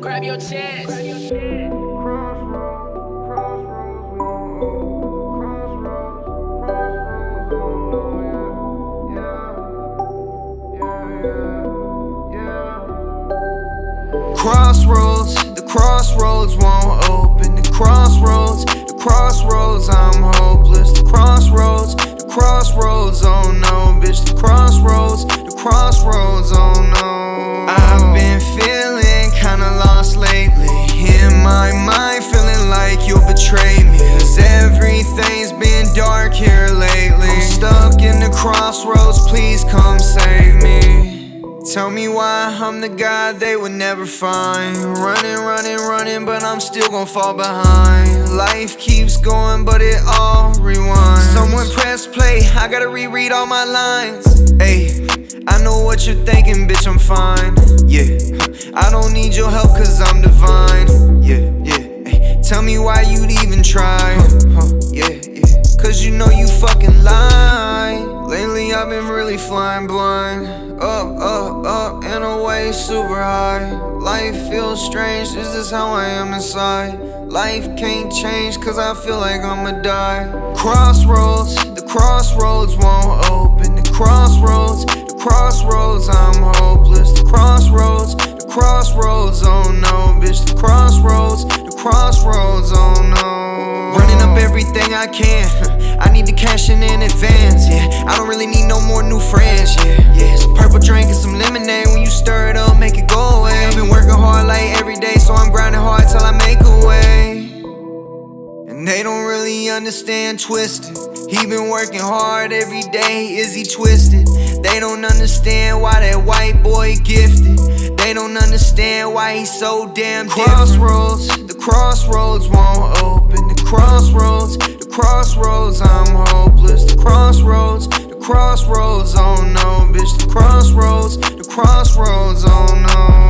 grab your chance. Crossroads, the crossroads won't open. The crossroads, I'm hopeless. The crossroads, the crossroads, oh no, bitch. The crossroads, the crossroads, oh no. I've been feeling kinda lost lately. In my mind, feeling like you'll betray me. Cause everything's been dark here lately. I'm stuck in the crossroads, please come save. Tell me why I'm the guy they would never find. Running, running, running, but I'm still gonna fall behind. Life keeps going, but it all rewinds. Someone press play, I gotta reread all my lines. Hey, I know what you're thinking, bitch, I'm fine. Yeah, I don't need your help, cause I'm divine. Yeah, yeah. Ay, tell me why you'd even try. Huh, huh, yeah, yeah. Cause you know you fucking lie. Lately I've been really flying blind. Up, up, super high. Life feels strange, this is how I am inside. Life can't change, cause I feel like I'ma die. Crossroads, the crossroads won't open. The crossroads, the crossroads, I'm hopeless. The crossroads, the crossroads, oh no, bitch. The crossroads, the crossroads, oh no. Running up everything I can. I need to cash in in advance, yeah. I don't really need no more new friends, yeah. Yeah, some purple drink really understand twisted. He been working hard every day, is he twisted? They don't understand why that white boy gifted. They don't understand why he's so damn different. Crossroads, the crossroads won't open. The crossroads, the crossroads, I'm hopeless. The crossroads, the crossroads, oh no, bitch. The crossroads, the crossroads, oh no.